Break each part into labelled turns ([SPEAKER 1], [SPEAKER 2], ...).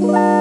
[SPEAKER 1] Bye.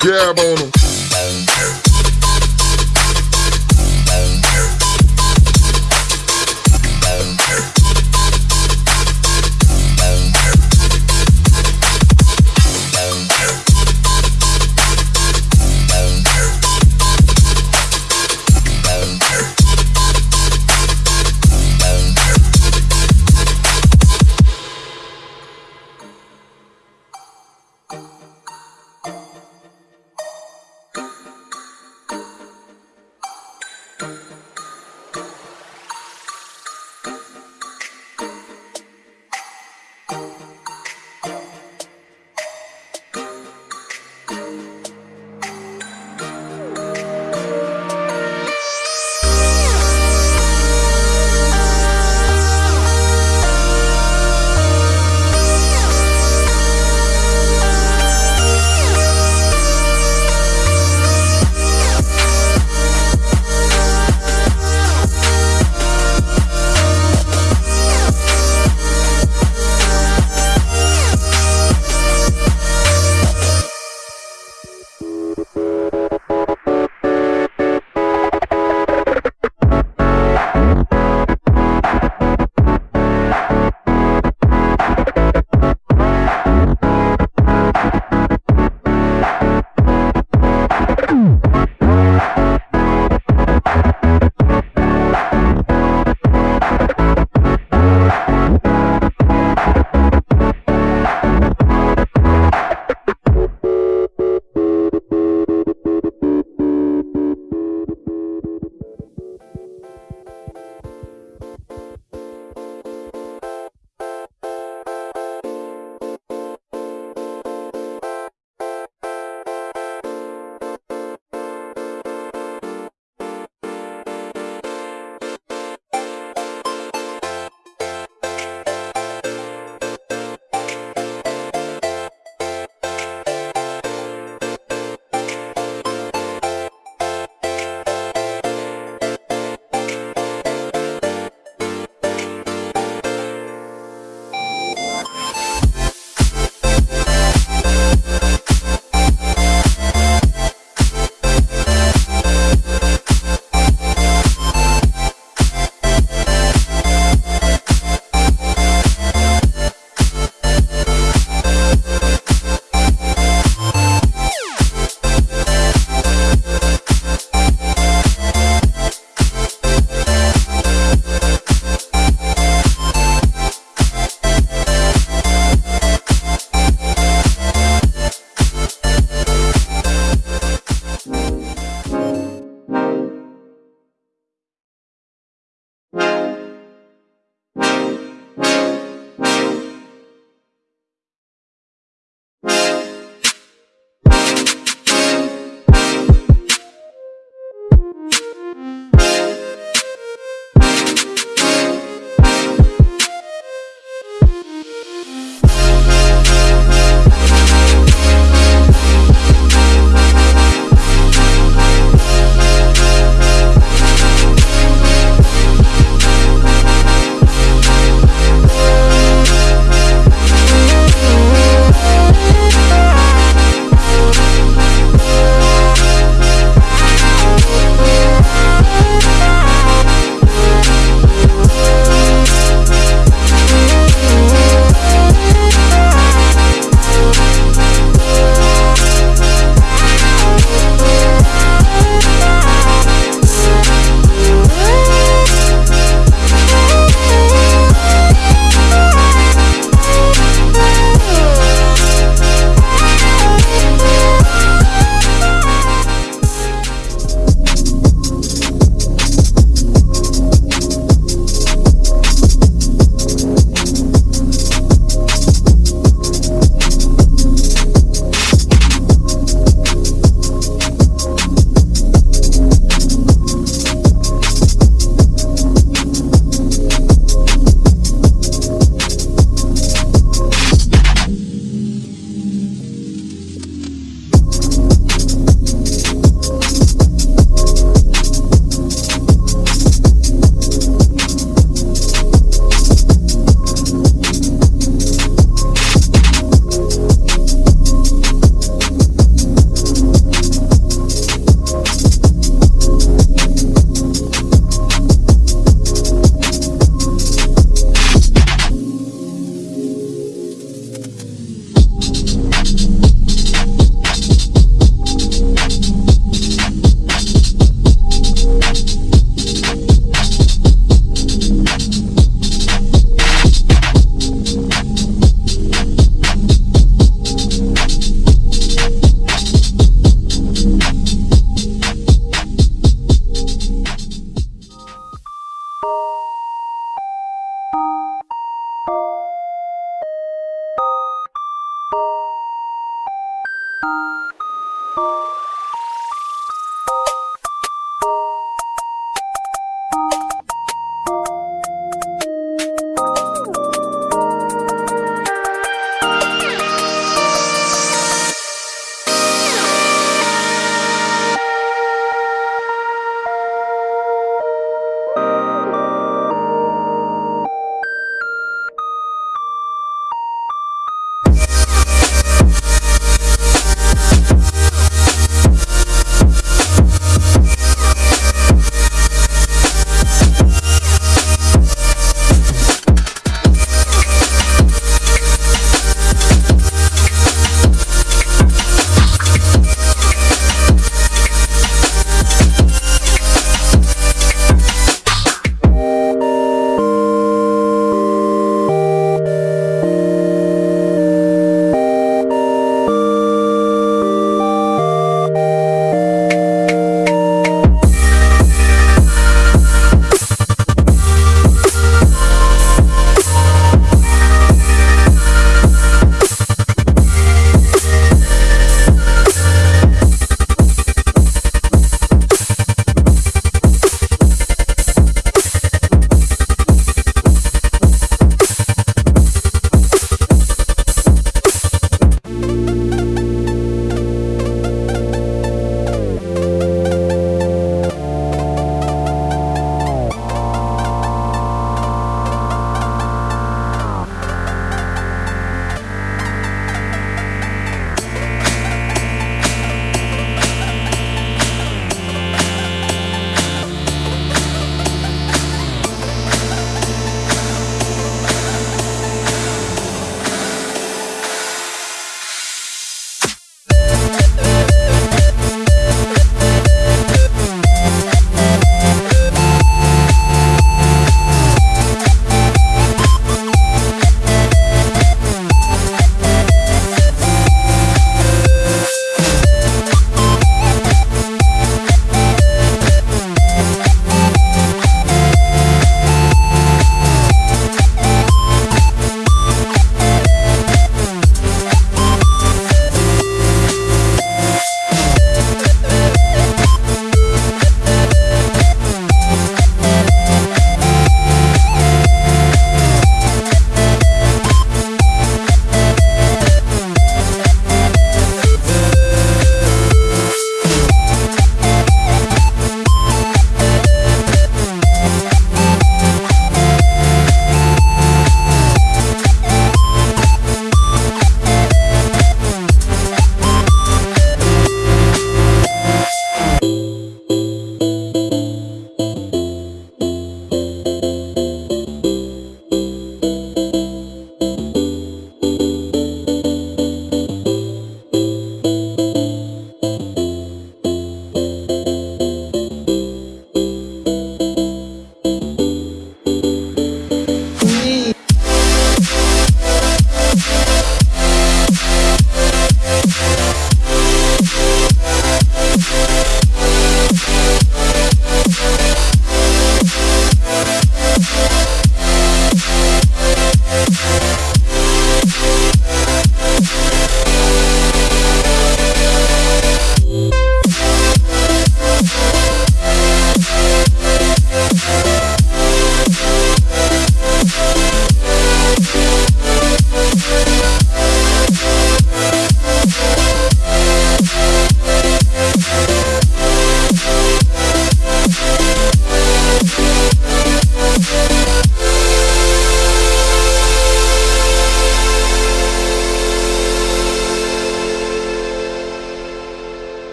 [SPEAKER 1] Dab on them.